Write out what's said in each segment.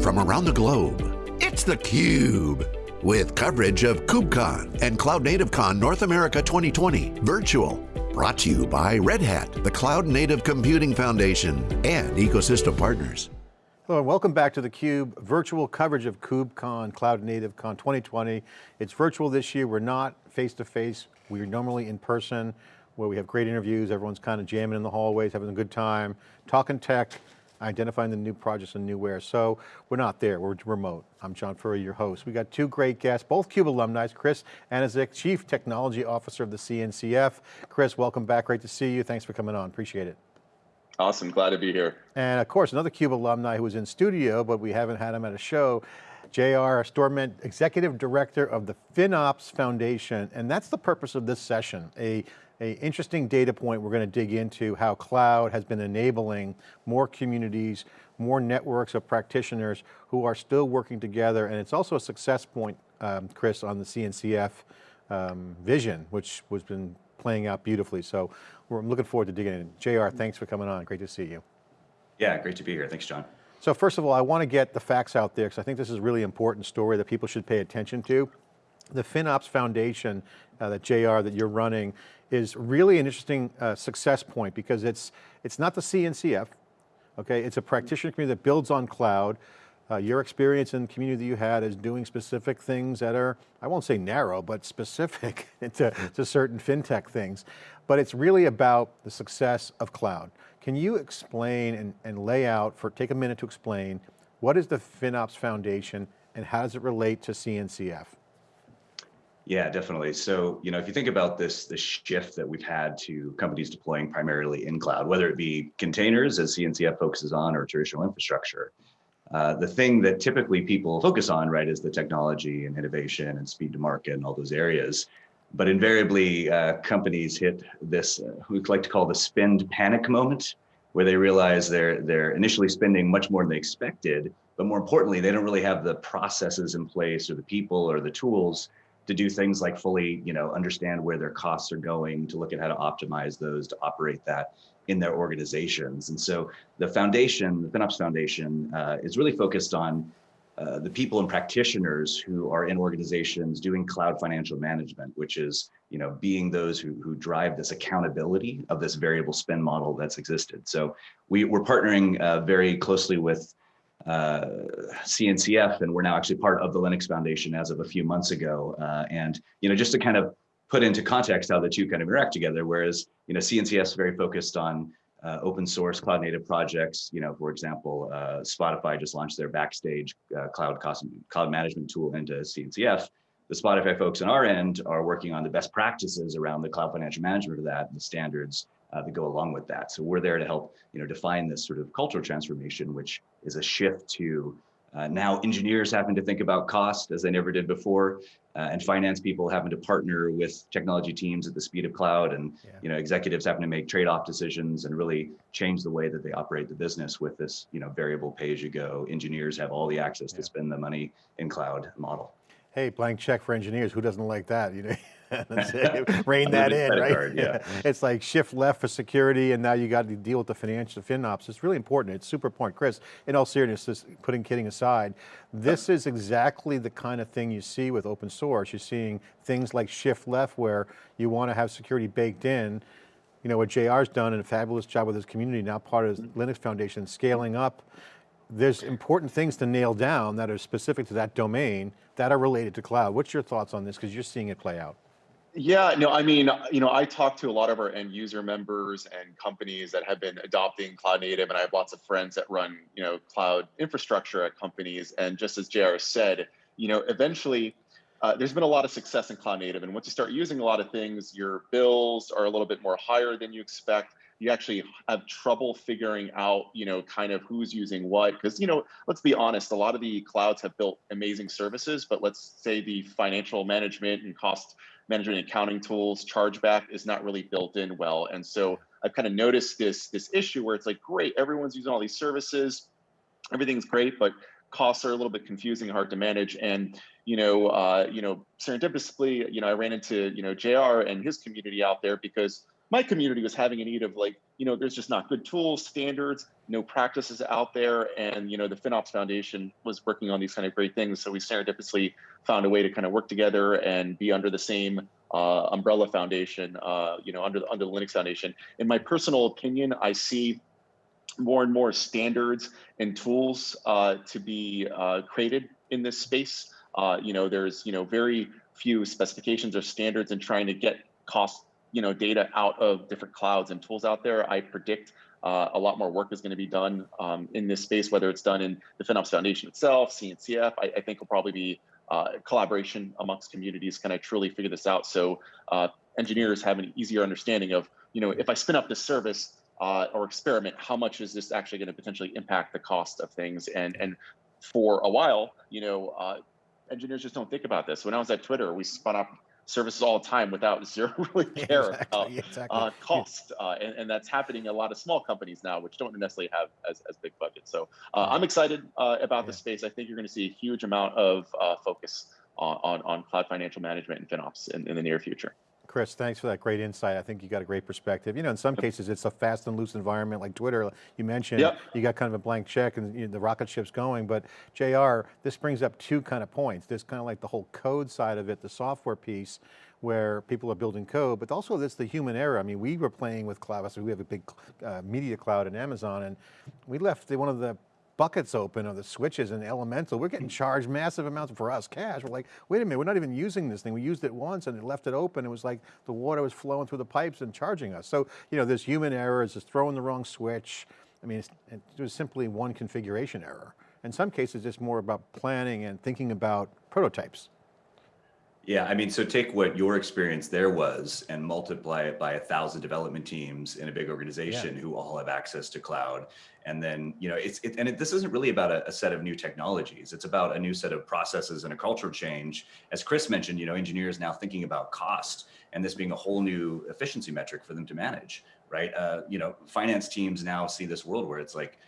From around the globe, it's theCUBE. With coverage of KubeCon and Cloud Native Con North America 2020 virtual. Brought to you by Red Hat, the Cloud Native Computing Foundation, and ecosystem partners. Hello and welcome back to theCUBE, virtual coverage of KubeCon, Cloud Native Con 2020. It's virtual this year, we're not face-to-face, -face. we're normally in person, where we have great interviews, everyone's kind of jamming in the hallways, having a good time, talking tech, identifying the new projects and new wares. So we're not there, we're remote. I'm John Furrier, your host. We got two great guests, both CUBE alumni, Chris Aniszczyk, Chief Technology Officer of the CNCF. Chris, welcome back, great to see you. Thanks for coming on, appreciate it. Awesome, glad to be here. And of course, another CUBE alumni who was in studio, but we haven't had him at a show, JR Storment, Executive Director of the FinOps Foundation, and that's the purpose of this session, a a interesting data point we're going to dig into how cloud has been enabling more communities, more networks of practitioners who are still working together. And it's also a success point, um, Chris, on the CNCF um, vision, which has been playing out beautifully. So we're looking forward to digging in. JR, thanks for coming on. Great to see you. Yeah, great to be here. Thanks, John. So first of all, I want to get the facts out there because I think this is a really important story that people should pay attention to. The FinOps Foundation uh, that JR that you're running is really an interesting uh, success point because it's, it's not the CNCF, okay? It's a practitioner community that builds on cloud. Uh, your experience in the community that you had is doing specific things that are, I won't say narrow, but specific to, to certain FinTech things. But it's really about the success of cloud. Can you explain and, and lay out, for take a minute to explain, what is the FinOps Foundation and how does it relate to CNCF? Yeah, definitely. So, you know, if you think about this, the shift that we've had to companies deploying primarily in cloud, whether it be containers as CNCF focuses on or traditional infrastructure, uh, the thing that typically people focus on, right, is the technology and innovation and speed to market and all those areas. But invariably, uh, companies hit this, uh, we like to call the spend panic moment, where they realize they're they're initially spending much more than they expected, but more importantly, they don't really have the processes in place or the people or the tools to do things like fully, you know, understand where their costs are going, to look at how to optimize those, to operate that in their organizations. And so the foundation, the FinOps Foundation, uh, is really focused on uh, the people and practitioners who are in organizations doing cloud financial management, which is you know being those who, who drive this accountability of this variable spend model that's existed. So we, we're partnering uh, very closely with uh, CNCF, and we're now actually part of the Linux Foundation as of a few months ago. Uh, and you know, just to kind of put into context how the two kind of interact together, whereas you know CNCF is very focused on uh, open source cloud native projects. You know, for example, uh, Spotify just launched their Backstage uh, cloud cost, cloud management tool into CNCF. The Spotify folks on our end are working on the best practices around the cloud financial management of that, the standards uh, that go along with that. So we're there to help, you know, define this sort of cultural transformation, which is a shift to uh, now engineers having to think about cost as they never did before, uh, and finance people having to partner with technology teams at the speed of cloud, and yeah. you know executives having to make trade-off decisions and really change the way that they operate the business with this you know variable pay-as-you-go. Engineers have all the access yeah. to spend the money in cloud model. Hey, blank check for engineers. Who doesn't like that? You know. rein that in, right? Card, yeah. It's like shift left for security and now you got to deal with the financial FinOps. It's really important, it's super important. Chris, in all seriousness, putting kidding aside, this is exactly the kind of thing you see with open source. You're seeing things like shift left where you want to have security baked in. You know, what JR's done and a fabulous job with his community, now part of the Linux Foundation, scaling up there's important things to nail down that are specific to that domain that are related to cloud. What's your thoughts on this? Because you're seeing it play out. Yeah, no, I mean, you know, I talk to a lot of our end user members and companies that have been adopting cloud native, and I have lots of friends that run, you know, cloud infrastructure at companies. And just as JR said, you know, eventually uh, there's been a lot of success in cloud native. And once you start using a lot of things, your bills are a little bit more higher than you expect. You actually have trouble figuring out, you know, kind of who's using what. Because, you know, let's be honest, a lot of the clouds have built amazing services, but let's say the financial management and cost management accounting tools, chargeback is not really built in well. And so I've kind of noticed this, this issue where it's like, great, everyone's using all these services, everything's great, but costs are a little bit confusing, hard to manage. And, you know, uh, you know, serendipitously, you know, I ran into, you know, JR and his community out there because my community was having a need of like, you know, there's just not good tools, standards, no practices out there. And, you know, the FinOps Foundation was working on these kind of great things. So we serendipitously found a way to kind of work together and be under the same uh, umbrella foundation, uh, you know, under the, under the Linux Foundation. In my personal opinion, I see more and more standards and tools uh, to be uh, created in this space. Uh, you know, there's, you know, very few specifications or standards in trying to get cost you know data out of different clouds and tools out there. I predict uh, a lot more work is going to be done um, in this space, whether it's done in the FinOps Foundation itself, CNCF. I, I think will probably be uh, collaboration amongst communities, kind of truly figure this out, so uh, engineers have an easier understanding of, you know, if I spin up this service uh, or experiment, how much is this actually going to potentially impact the cost of things? And and for a while, you know, uh, engineers just don't think about this. When I was at Twitter, we spun up services all the time without zero really care exactly, about exactly. uh, cost. Uh, and, and that's happening in a lot of small companies now, which don't necessarily have as, as big budgets. So uh, I'm excited uh, about the space. I think you're going to see a huge amount of uh, focus on, on, on, cloud financial management and FinOps in, in the near future. Chris, thanks for that great insight. I think you got a great perspective. You know, in some cases it's a fast and loose environment like Twitter, you mentioned, Yep. you got kind of a blank check and you know, the rocket ship's going, but JR, this brings up two kind of points. There's kind of like the whole code side of it, the software piece, where people are building code, but also there's the human error. I mean, we were playing with cloud, so we have a big uh, media cloud in Amazon, and we left the, one of the buckets open or the switches in Elemental, we're getting charged massive amounts for us cash. We're like, wait a minute, we're not even using this thing. We used it once and it left it open. It was like the water was flowing through the pipes and charging us. So, you know, there's human errors, just throwing the wrong switch. I mean, it was simply one configuration error. In some cases, it's more about planning and thinking about prototypes. Yeah, I mean, so take what your experience there was and multiply it by a thousand development teams in a big organization who all have access to cloud. And then, you know, it's, it, and it, this isn't really about a, a set of new technologies. It's about a new set of processes and a cultural change. As Chris mentioned, you know, engineers now thinking about cost and this being a whole new efficiency metric for them to manage, right? Uh, you know, finance teams now see this world where it's like,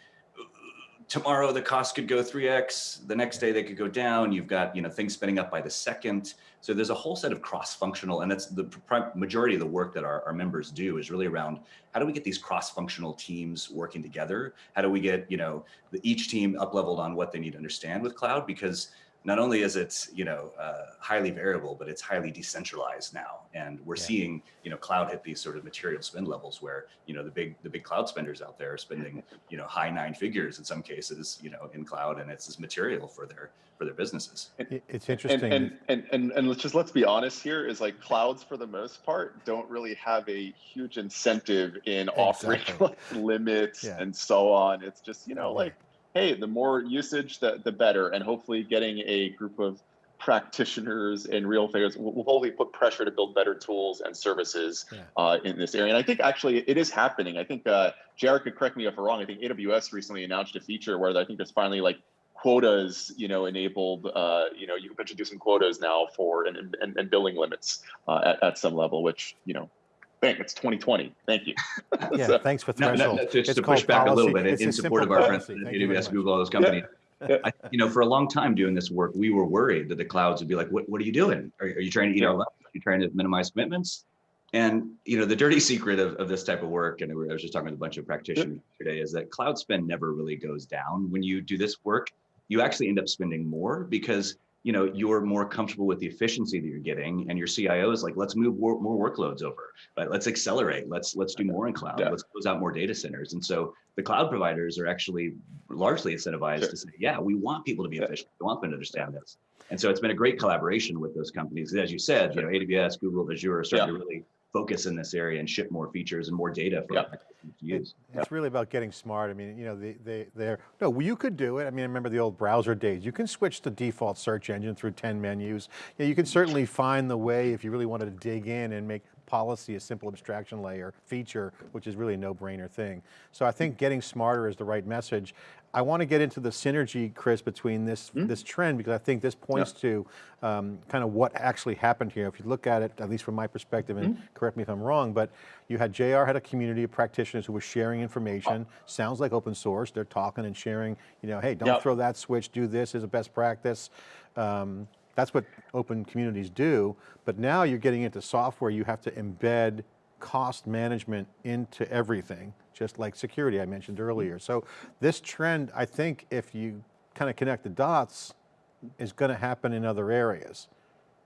tomorrow the cost could go 3x the next day they could go down you've got you know things spinning up by the second so there's a whole set of cross-functional and that's the majority of the work that our, our members do is really around how do we get these cross-functional teams working together? How do we get you know the, each team up leveled on what they need to understand with cloud? Because not only is it you know uh, highly variable, but it's highly decentralized now, and we're Yeah. seeing you know cloud hit these sort of material spend levels where you know the big the big cloud spenders out there are spending you know high nine figures in some cases you know in cloud, and it's this material for their for their businesses. It's interesting. and, and, and, and let's just let's be honest here is like clouds for the most part don't really have a huge incentive in offering Exactly. like limits Yeah. and so on. It's just, you know, Yeah. like, hey, the more usage, the, the better. And hopefully getting a group of practitioners and real figures will will hopefully put pressure to build better tools and services Yeah. uh, in this area. And I think actually it is happening. I think uh, JR could correct me if I'm wrong. I think AWS recently announced a feature where I think there's finally like quotas, you know, enabled. Uh, you know, you can potentially do some quotas now for and and, and billing limits uh, at at some level, which you know. Thank it's 2020. Thank you. yeah, So- thanks for No, no, no, just It's to push back a little bit It's in a support of our friends at Thank you very AWS. Google, all those companies. I, you know, for a long time doing this work, we were worried that the clouds would be like, "What, what are you doing? Are, are you trying to eat our lunch? Are you trying to minimize commitments?" And you know, the dirty secret of, of this type of work, and I was just talking with a bunch of practitioners today, is that cloud spend never really goes down when you do this work. You actually end up spending more because you know you're more comfortable with the efficiency that you're getting, and your CIO is like, "Let's move more, more workloads over. Right? Let's accelerate. Let's let's do more in cloud. Yeah. Let's close out more data centers." And so the cloud providers are actually largely incentivized Sure. to say, yeah, we want people to be Yeah. efficient. We want them to understand this. And so it's been a great collaboration with those companies. As you said, you know, AWS, Google, Azure are starting to really focus in this area and ship more features and more data for Yeah. our customers to use. It's really about getting smart. I mean, you know, they, they, they're, no, you could do it. I mean, I remember the old browser days. You can switch the default search engine through 10 menus. Yeah, you can certainly find the way if you really wanted to dig in and make policy a simple abstraction layer feature, which is really a no-brainer thing. So I think getting smarter is the right message. I want to get into the synergy, Chris, between this, this trend, because I think this points to um, kind of what actually happened here. If you look at it, at least from my perspective, and correct me if I'm wrong, but you had JR had a community of practitioners who were sharing information, sounds like open source, they're talking and sharing, you know, hey, don't Yep. throw that switch, do this as a best practice. Um, that's what open communities do, but now you're getting into software, you have to embed cost management into everything, just like security I mentioned earlier. So this trend, I think if you kind of connect the dots, is going to happen in other areas.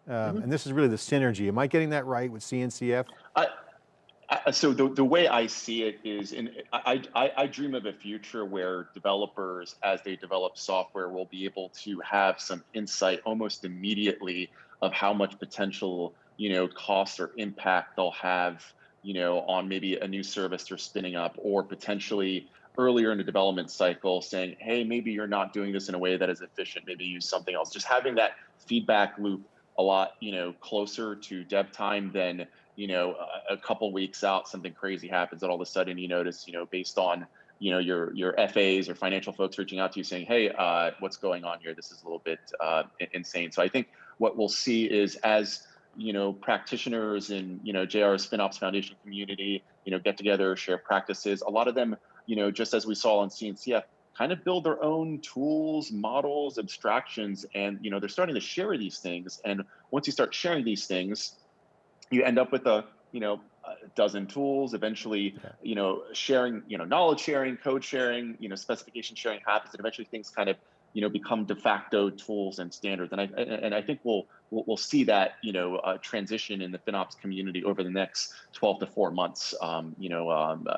Um, mm -hmm. And this is really the synergy. Am I getting that right with CNCF? I, I, so the, the way I see it is, in I, I, I dream of a future where developers, as they develop software, will be able to have some insight almost immediately of how much potential, you know, cost or impact they'll have, you know, on maybe a new service they're spinning up, or potentially earlier in the development cycle saying, hey, maybe you're not doing this in a way that is efficient, maybe use something else. Just having that feedback loop a lot, you know, closer to dev time than, you know, a, a couple weeks out, something crazy happens and all of a sudden you notice, you know, based on, you know, your your FAs or financial folks reaching out to you saying, hey, uh, what's going on here? This is a little bit uh, insane. So I think what we'll see is as you know practitioners in you know JR's FinOps Foundation community, you know, get together, share practices. A lot of them you know, just as we saw on CNCF, kind of build their own tools, models, abstractions, and you know, they're starting to share these things. And once you start sharing these things, you end up with a you know a dozen tools. Eventually, yeah. you know, sharing, you know, knowledge sharing, code sharing, you know, specification sharing happens, and eventually things kind of you know become de facto tools and standards. And I and I think we'll we'll, we'll see that you know uh, transition in the FinOps community over the next 12 to 4 months. Um, you know, um, uh,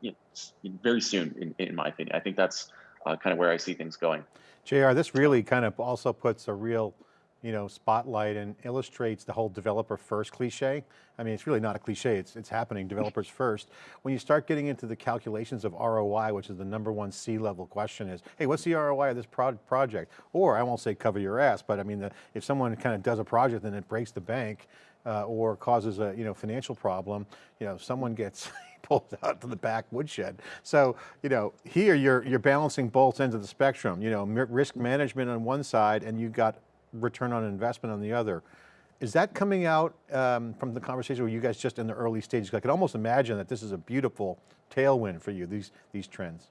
you know, very soon, in, in my opinion. I think that's uh, kind of where I see things going. JR, this really kind of also puts a real you know, spotlight and illustrates the whole developer first cliche. I mean, it's really not a cliche, it's, it's happening, developers first. When you start getting into the calculations of ROI, which is the number one C-level question is, hey, what's the ROI of this pro project? Or I won't say cover your ass, but I mean, the, if someone kind of does a project and it breaks the bank, uh, or causes a you know financial problem, you know someone gets pulled out to the back woodshed. So you know here you're you're balancing both ends of the spectrum. You know risk management on one side, and you've got return on investment on the other. Is that coming out um, from the conversation where you guys just in the early stages? I could almost imagine that this is a beautiful tailwind for you, these, these trends.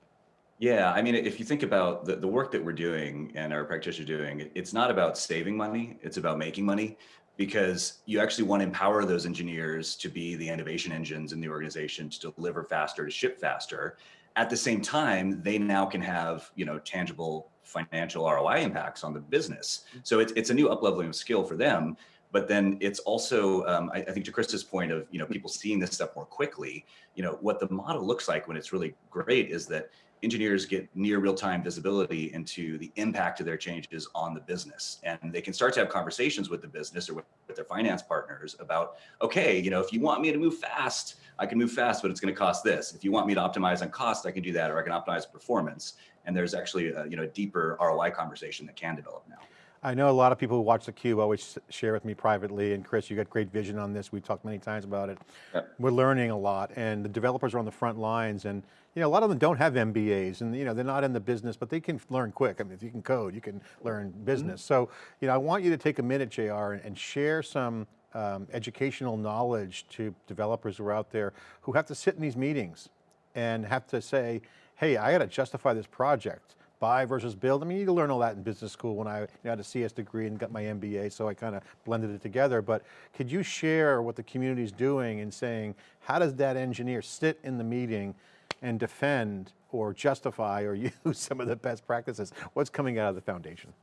Yeah, I mean, if you think about the, the work that we're doing and our practitioners doing, it's not about saving money, it's about making money because you actually want to empower those engineers to be the innovation engines in the organization to deliver faster, to ship faster. At the same time, they now can have, you know, tangible financial ROI impacts on the business. So it's, it's a new upleveling of skill for them. But then it's also, um, I, I, think to Chris's point of, you know, people seeing this stuff more quickly, you know, what the model looks like when it's really great is that engineers get near real-time visibility into the impact of their changes on the business. And they can start to have conversations with the business or with, with their finance partners about, okay, you know, if you want me to move fast, I can move fast, but it's going to cost this. If you want me to optimize on cost, I can do that, or I can optimize performance. And there's actually a, you know, a deeper ROI conversation that can develop now. I know a lot of people who watch theCUBE always share with me privately, and Chris, you got great vision on this. We've talked many times about it. Yep. We're learning a lot, and the developers are on the front lines, and you know, a lot of them don't have MBAs, and you know, they're not in the business, but they can learn quick. I mean, if you can code, you can learn business. Mm -hmm. So, you know, I want you to take a minute, JR, and, and share some um, educational knowledge to developers who are out there who have to sit in these meetings and have to say, hey, I got to justify this project buy versus build. I mean, you learn all that in business school when I you know, had a CS degree and got my MBA, so I kind of blended it together. But could you share what the community is doing and saying, how does that engineer sit in the meeting and defend or justify or use some of the best practices? What's coming out of the foundation?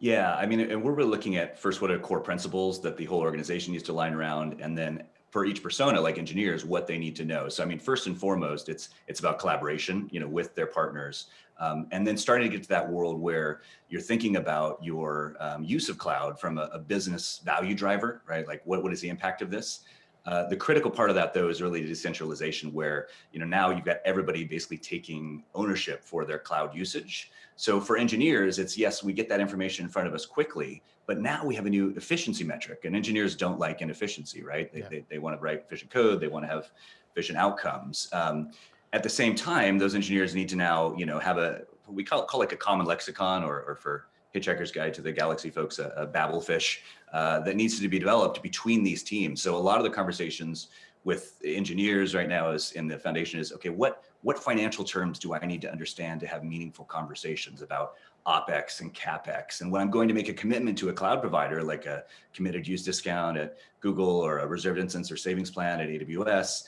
Yeah, I mean, and we're really looking at first what are core principles that the whole organization needs to line around, and then for each persona, like engineers, what they need to know. So I mean, first and foremost, it's it's about collaboration, you know, with their partners, um, and then starting to get to that world where you're thinking about your um, use of cloud from a, a, business value driver, right? Like, what what is the impact of this? Uh, the critical part of that, though, is really decentralization, where you know now you've got everybody basically taking ownership for their cloud usage. So for engineers, it's yes, we get that information in front of us quickly, but now we have a new efficiency metric and engineers don't like inefficiency, right? They, yeah. they, they, want to write efficient code. They want to have efficient outcomes. Um, at the same time, those engineers need to now, you know, have a, we call, call like a common lexicon or, or for Hitchhiker's Guide to the Galaxy folks, a, a Babelfish uh, that needs to be developed between these teams. So a lot of the conversations with engineers right now is in the foundation is, okay, what, what financial terms do I need to understand to have meaningful conversations about OpEx and CapEx. And when I'm going to make a commitment to a cloud provider, like a committed use discount at Google or a reserved instance or savings plan at AWS,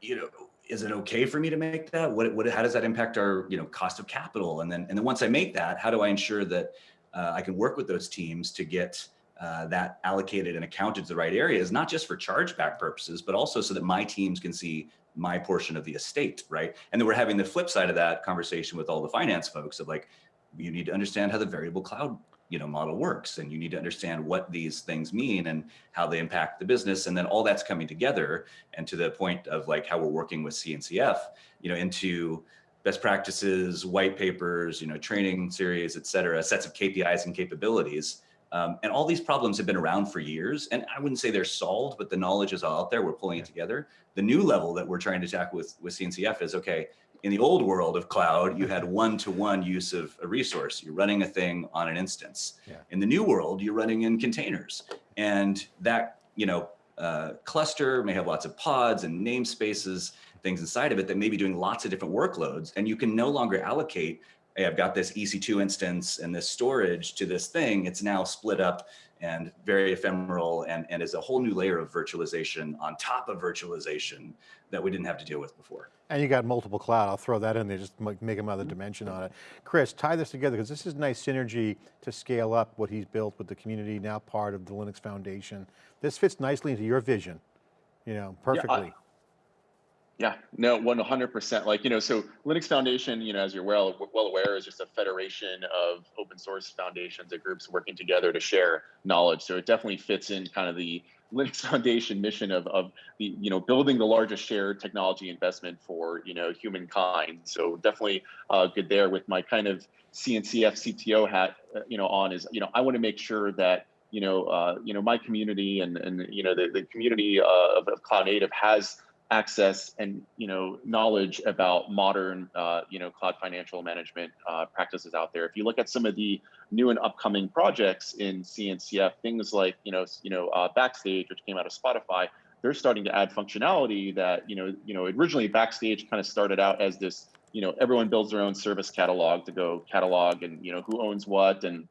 you know, is it okay for me to make that? What, what, how does that impact our, you know, cost of capital? And then, and then once I make that, how do I ensure that uh, I can work with those teams to get uh, that allocated and accounted to the right areas, not just for chargeback purposes, but also so that my teams can see my portion of the estate, right? And then we're having the flip side of that conversation with all the finance folks of like, you need to understand how the variable cloud you know model works and you need to understand what these things mean and how they impact the business and then all that's coming together and to the point of like how we're working with CNCF you know into best practices white papers you know training series et cetera sets of KPIs and capabilities um, and all these problems have been around for years and I wouldn't say they're solved but the knowledge is all out there we're pulling it together the new level that we're trying to tackle with with CNCF is okay in the old world of cloud, you had one-to-one -one use of a resource. You're running a thing on an instance. Yeah. In the new world, you're running in containers. And that, you know, uh, cluster may have lots of pods and namespaces, things inside of it that may be doing lots of different workloads. And you can no longer allocate, hey, I've got this EC2 instance and this storage to this thing. It's now split up and very ephemeral and, and is a whole new layer of virtualization on top of virtualization that we didn't have to deal with before. And you got multiple cloud, I'll throw that in there, just make another dimension on it. Chris, tie this together, because this is nice synergy to scale up what he's built with the community, now part of the Linux Foundation. This fits nicely into your vision, you know, perfectly. Yeah, yeah, no, 100%. Like, you know, so Linux Foundation, you know, as you're well, well aware, is just a federation of open source foundations and groups working together to share knowledge. So it definitely fits in kind of the Linux Foundation mission of, of the, you know, building the largest shared technology investment for, you know, humankind. So definitely uh, good there with my kind of CNCF CTO hat, uh, you know, on is, you know, I want to make sure that you know, uh, you know, my community and and you know the, the community uh, of, of Cloud Native has access and you know knowledge about modern uh, you know cloud financial management uh, practices out there. If you look at some of the new and upcoming projects in CNCF, things like you know you know uh, Backstage, which came out of Spotify, they're starting to add functionality that you know you know originally Backstage kind of started out as this you know everyone builds their own service catalog to go catalog and you know who owns what and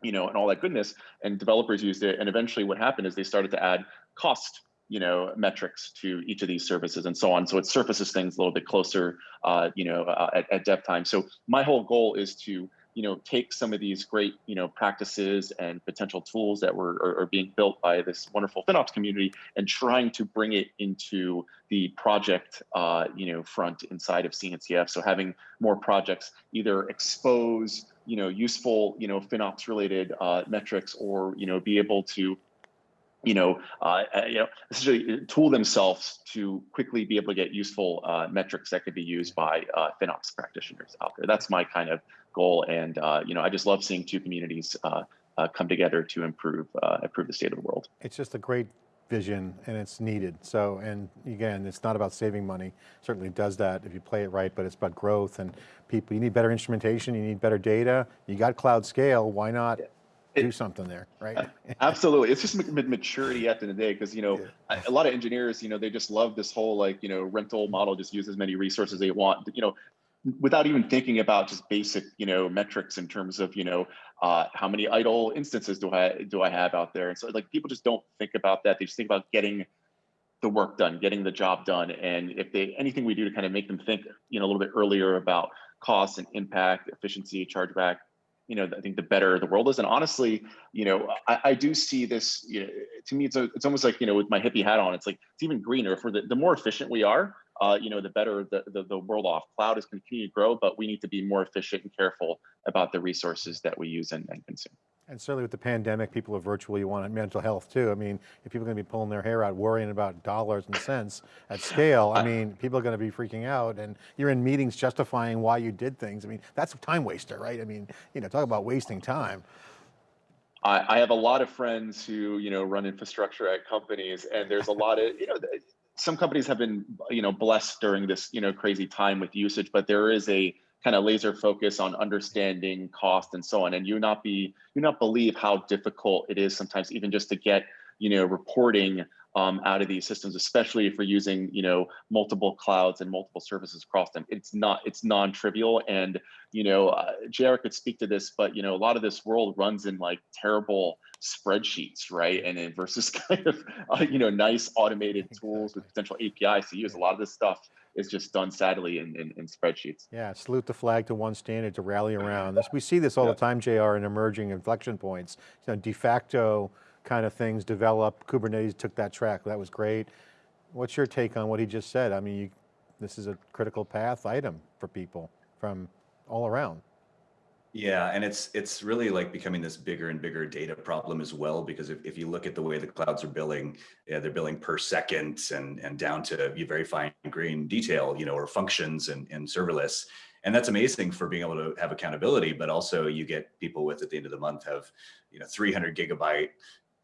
you know and all that goodness and developers used it and eventually what happened is they started to add cost you know metrics to each of these services and so on so it surfaces things a little bit closer uh, you know uh, at, at dev time so my whole goal is to you know take some of these great you know practices and potential tools that were are, are, being built by this wonderful FinOps community and trying to bring it into the project uh, you know front inside of CNCF. So having more projects either expose you know useful you know FinOps related uh, metrics or you know be able to you know, uh, uh, you know, essentially uh, tool themselves to quickly be able to get useful uh, metrics that could be used by uh, FinOps practitioners out there. That's my kind of goal, and uh, you know, I just love seeing two communities come together to improve improve the state of the world. It's just a great vision, and it's needed. So, and again, it's not about saving money. Certainly does that if you play it right, but it's about growth and people. You need better instrumentation. You need better data. You got cloud scale. Why not? Yeah do something there, right? Absolutely. It's just maturity at the end of the day because, you know, yeah. a lot of engineers, you know, they just love this whole like, you know, rental model, just use as many resources they want, you know, without even thinking about just basic, you know, metrics in terms of, you know, uh, how many idle instances do I do I have out there? And so like people just don't think about that. They just think about getting the work done, getting the job done. And if they anything we do to kind of make them think, you know, a little bit earlier about costs and impact, efficiency, chargeback, you know, I think the better the world is. And honestly, you know, I, I do see this. You know, to me, it's a, it's almost like you know, with my hippie hat on, it's like it's even greener. For the the more efficient we are, uh, you know, the better the, the, the world off. Cloud is continue to grow, but we need to be more efficient and careful about the resources that we use and, and consume. And certainly with the pandemic, people are virtual, you want mental health too. I mean, if people are going to be pulling their hair out, worrying about dollars and cents at scale, I mean, people are going to be freaking out and you're in meetings justifying why you did things. I mean, that's a time waster, right? I mean, you know, talk about wasting time. I, I have a lot of friends who, you know, run infrastructure at companies and there's a lot of, you know, some companies have been, you know, blessed during this, you know, crazy time with usage, but there is a kind of laser focus on understanding cost and so on. And you not be, you not believe how difficult it is sometimes even just to get, you know, reporting um, out of these systems, especially if we're using, you know, multiple clouds and multiple services across them. It's not, it's non-trivial. And, you know, uh, JR could speak to this, but, you know, a lot of this world runs in like terrible spreadsheets, right? And then versus kind of, uh, you know, nice automated tools with potential APIs to use. A lot of this stuff is just done sadly in, in, in spreadsheets. Yeah, salute the flag to one standard to rally around. This, we see this all Yeah. the time, JR, in emerging inflection points. You know, de facto kind of things develop, Kubernetes took that track, that was great. What's your take on what he just said? I mean, you, this is a critical path item for people from all around. Yeah, and it's it's really like becoming this bigger and bigger data problem as well, because if, if you look at the way the clouds are billing, yeah, they're billing per second and and down to very fine grain detail, you know, or functions and, and serverless. And that's amazing for being able to have accountability, but also you get people with at the end of the month have, you know, 300 gigabyte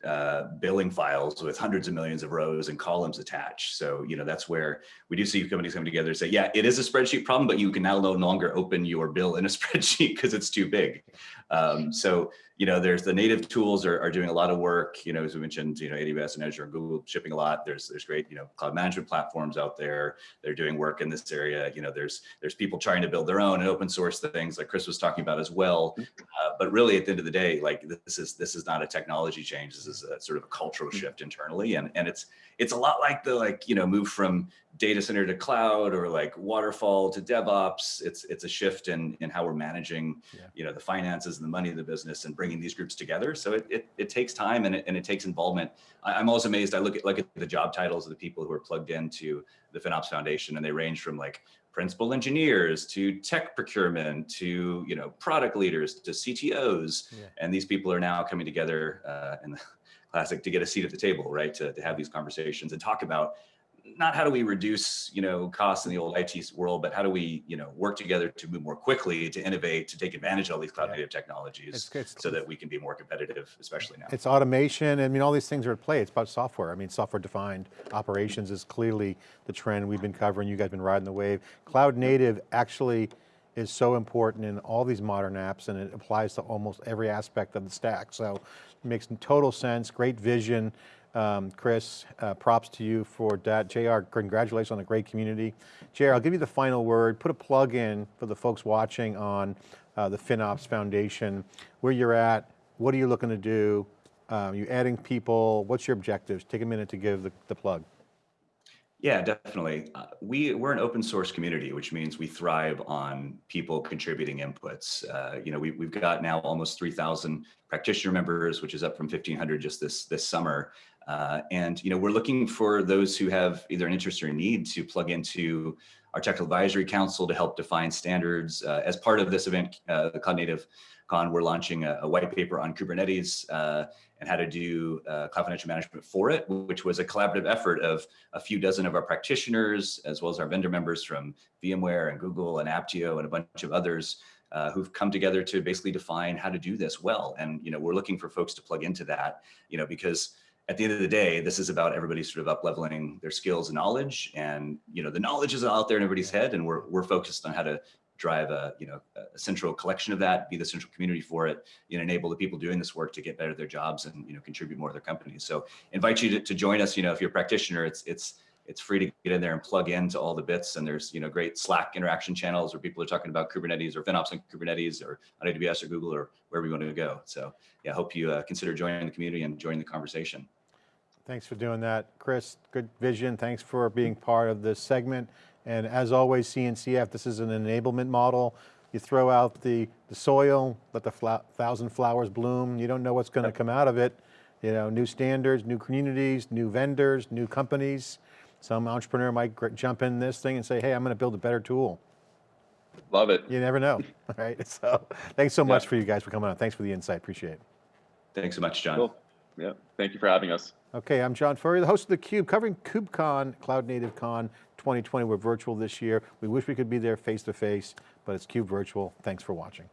uh, billing files with hundreds of millions of rows and columns attached. So, you know, that's where we do see companies coming together and say, yeah, it is a spreadsheet problem, but you can now no longer open your bill in a spreadsheet because it's too big. Um, so, you know, there's the native tools are, are doing a lot of work, you know, as we mentioned, you know, AWS and Azure and Google shipping a lot. There's, there's great, you know, cloud management platforms out there. They're doing work in this area. You know, there's, there's people trying to build their own and open source things like Chris was talking about as well. Uh, but really at the end of the day, like this is, this is not a technology change. This is a sort of a cultural shift internally. And, and it's, it's a lot like the, like, you know, move from data center to cloud or like waterfall to DevOps. It's, it's a shift in, in how we're managing, Yeah. you know, the finances and the money of the business and bringing these groups together. So it, it, it takes time and it, and it takes involvement. I, I'm always amazed. I look at, look at the job titles of the people who are plugged into the FinOps Foundation and they range from like principal engineers to tech procurement to, you know, product leaders to CTOs. Yeah. And these people are now coming together uh, in the classic to get a seat at the table, right? To, to have these conversations and talk about not how do we reduce, you know, costs in the old IT world, but how do we, you know, work together to move more quickly, to innovate, to take advantage of all these cloud native technologies It's- it's- so that we can be more competitive, especially now. It's automation, I mean, all these things are at play. It's about software. I mean, software defined operations is clearly the trend we've been covering. You guys have been riding the wave. Cloud native actually is so important in all these modern apps and it applies to almost every aspect of the stack. So makes total sense, great vision. Um, Chris, uh, props to you for that. JR, congratulations on a great community. JR, I'll give you the final word. Put a plug in for the folks watching on uh, the FinOps Foundation, where you're at, what are you looking to do? Um, you adding people, what's your objectives? Take a minute to give the, the plug. Yeah, definitely. Uh, we we're an open source community, which means we thrive on people contributing inputs. Uh, you know, we, we've got now almost 3,000 practitioner members, which is up from 1,500 just this this summer. Uh, and you know, we're looking for those who have either an interest or a need to plug into our technical advisory council to help define standards. Uh, as part of this event, uh, the Cloud Native Con, we're launching a, a white paper on Kubernetes uh, and how to do uh, cloud financial management for it, which was a collaborative effort of a few dozen of our practitioners, as well as our vendor members from VMware and Google and Apptio and a bunch of others uh, who've come together to basically define how to do this well. And you know, we're looking for folks to plug into that, you know, because at the end of the day, this is about everybody sort of up leveling their skills and knowledge. And you know, the knowledge is out there in everybody's head, and we're we're focused on how to drive a you know a central collection of that, be the central community for it, you know, enable the people doing this work to get better at their jobs and you know contribute more to their companies. So invite you to, to join us. You know, if you're a practitioner, it's it's it's free to get in there and plug into all the bits. And there's you know great Slack interaction channels where people are talking about Kubernetes or FinOps on Kubernetes or on AWS or Google or wherever you want to go. So yeah, I hope you uh, consider joining the community and joining the conversation. Thanks for doing that. Chris, good vision. Thanks for being part of this segment. And as always, CNCF, this is an enablement model. You throw out the, the soil, let the fla thousand flowers bloom. You don't know what's going to come out of it. You know, new standards, new communities, new vendors, new companies. Some entrepreneur might gr- jump in this thing and say, hey, I'm going to build a better tool. Love it. You never know, right? So thanks so much for you guys for coming on. Thanks for the insight, appreciate it. Thanks so much, John. Cool. Yeah. Thank you for having us. Okay, I'm John Furrier, the host of theCUBE, covering KubeCon, Cloud Native Con 2020. We're virtual this year. We wish we could be there face to face, but it's CUBE virtual. Thanks for watching.